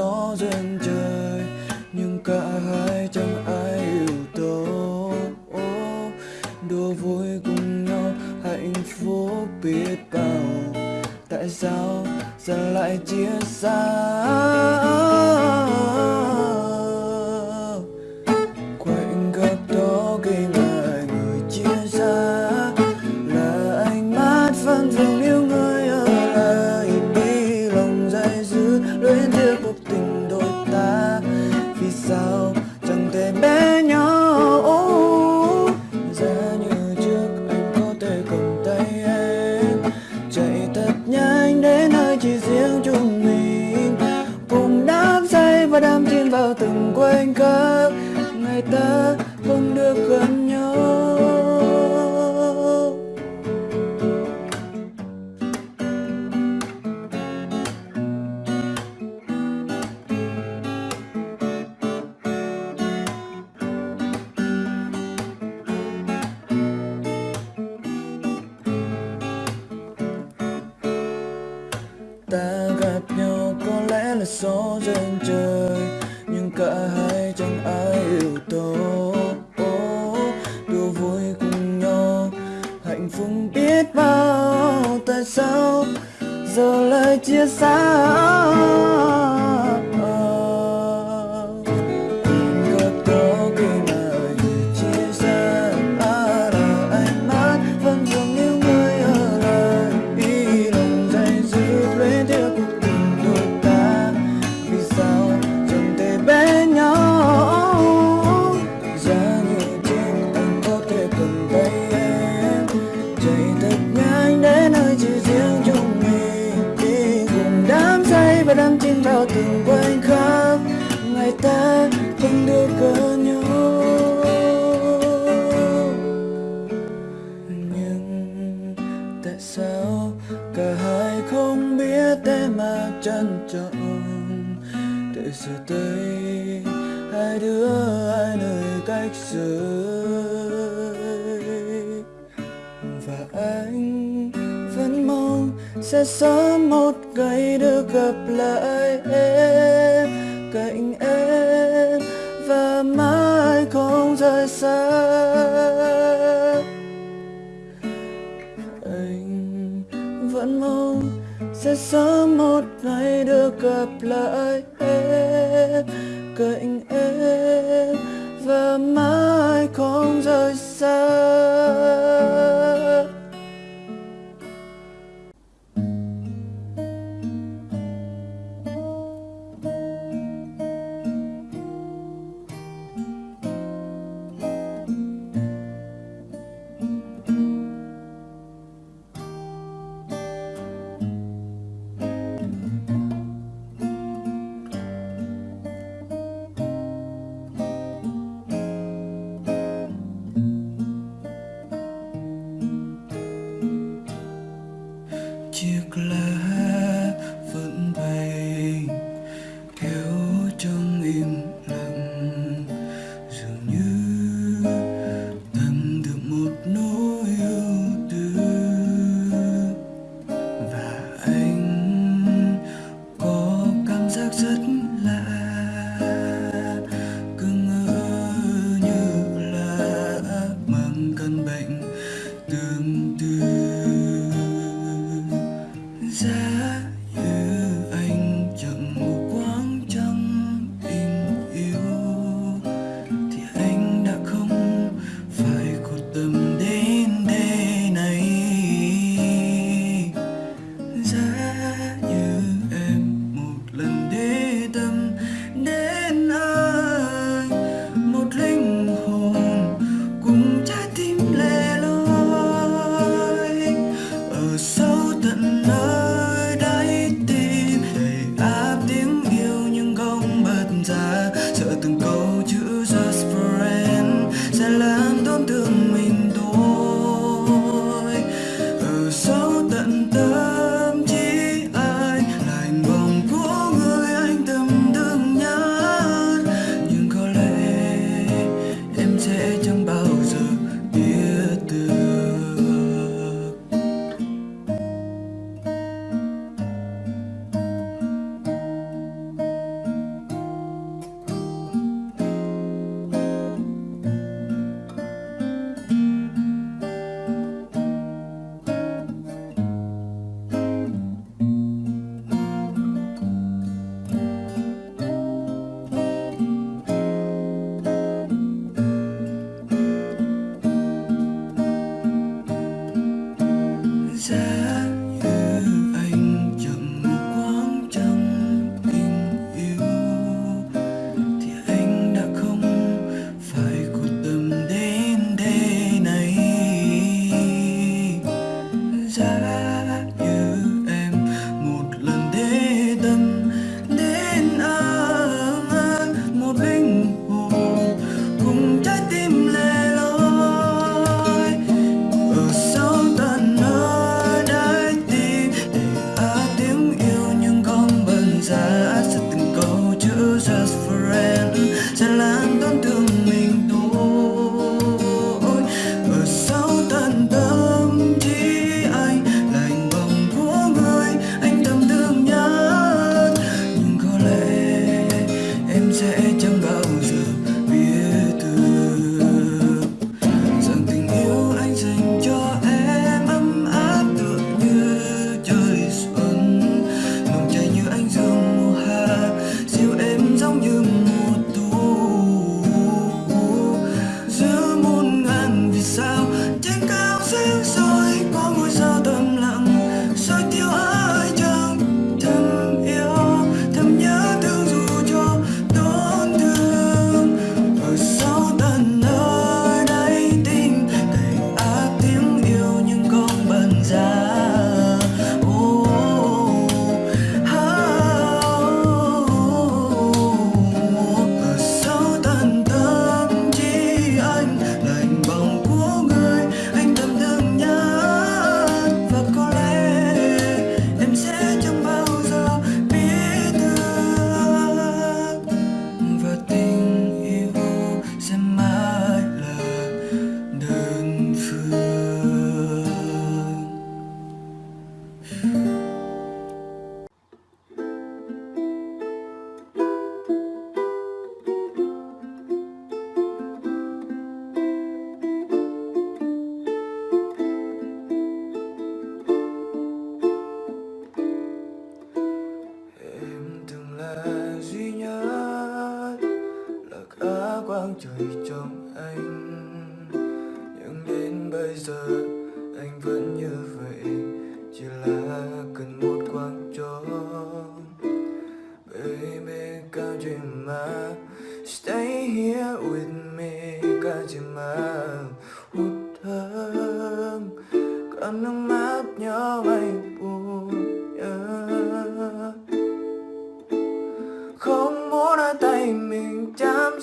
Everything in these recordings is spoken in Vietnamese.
gió trên trời, nhưng cả hai chẳng ai yêu tôi đùa vui cùng nhau, hạnh phúc biết bao. Tại sao giờ lại chia xa? quanh các ngày ta là sao giờ lại chia xa cả hai không biết thế mà trân trọng. Để giờ đây hai đứa ai nơi cách rời và anh vẫn mong sẽ sớm một ngày được gặp lại em cạnh em. Và mãi không rời xa. sẽ sớm một ngày được gặp lại em, cạnh em, và mãi không rời xa.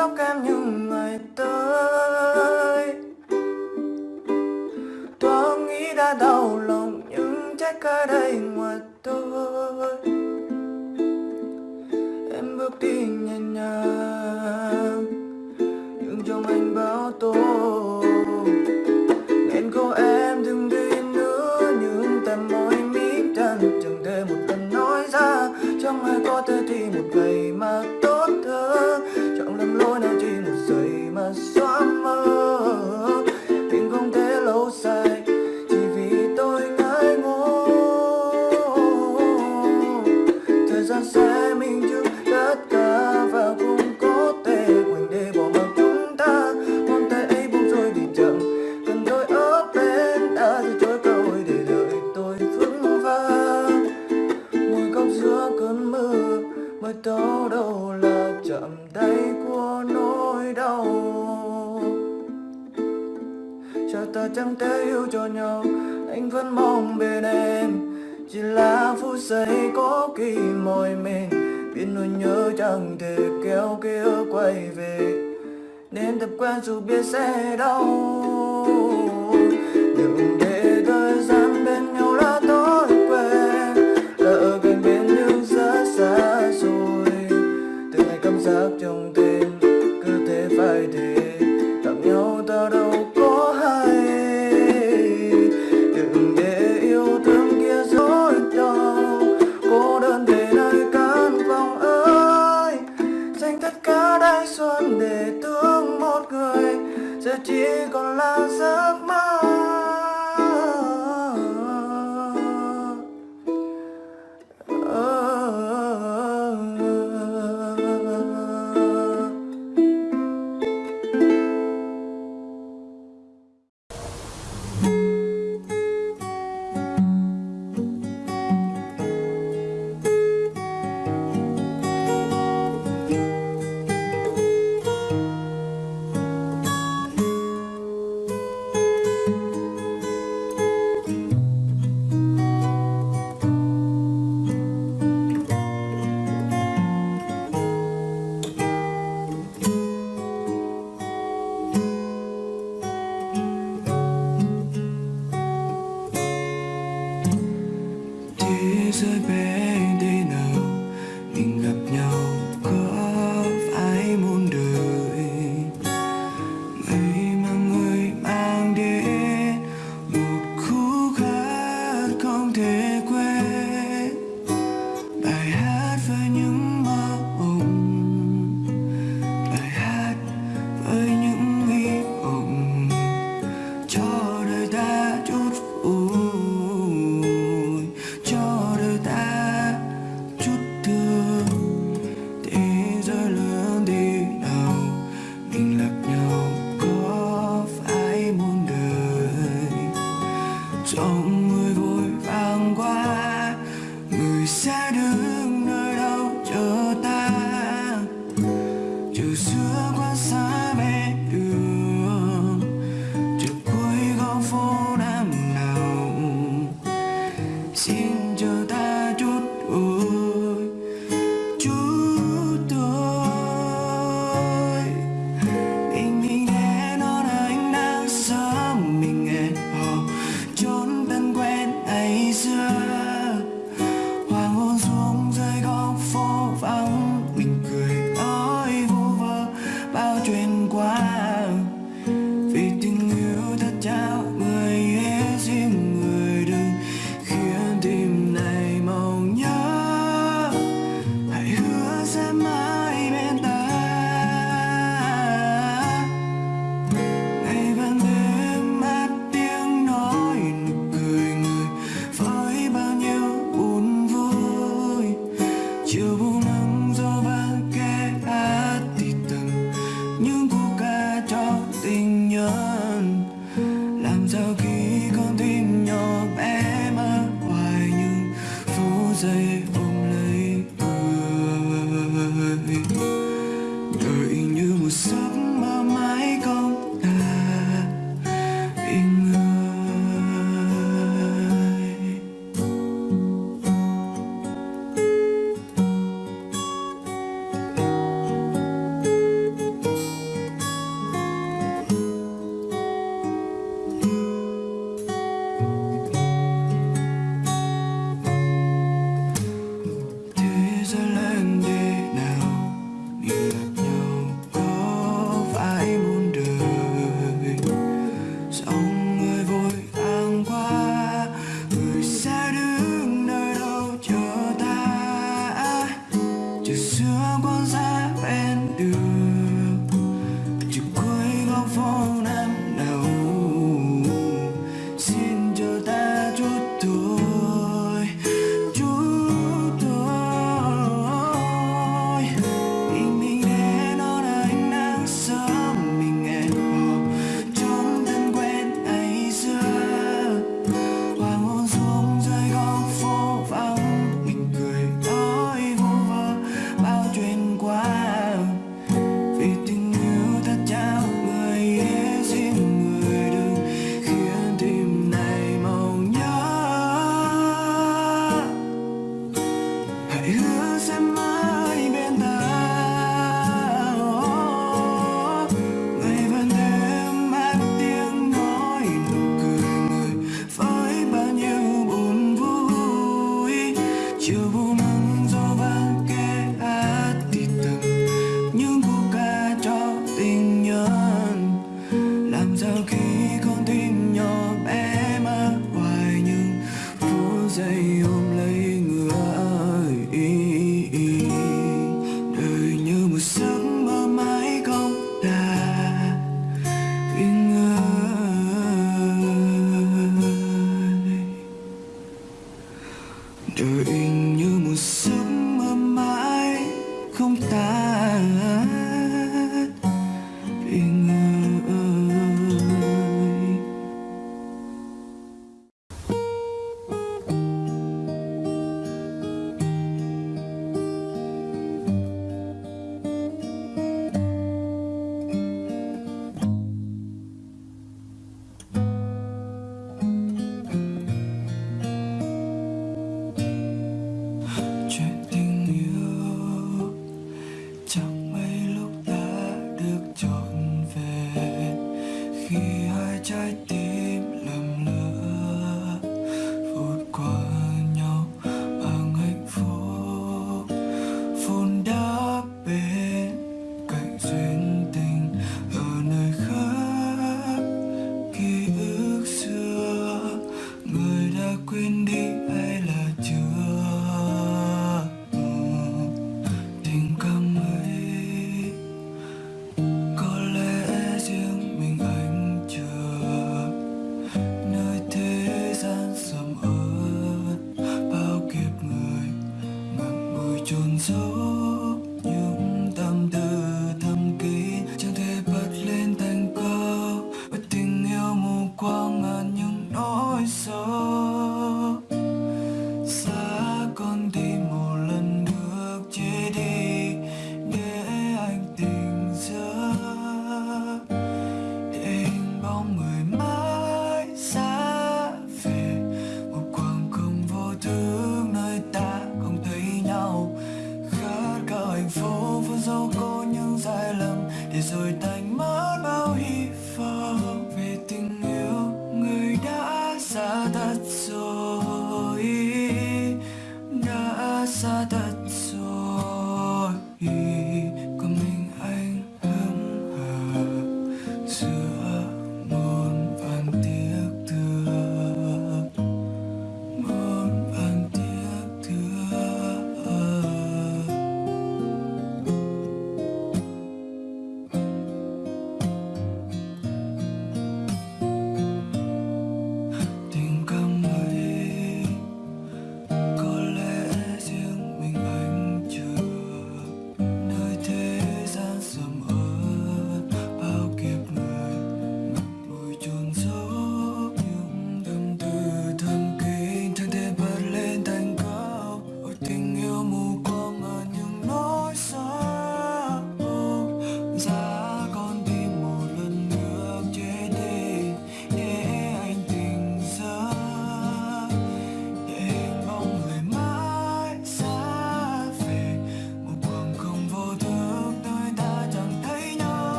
sóc em như ngày tới myself 专注，别谁都。I do.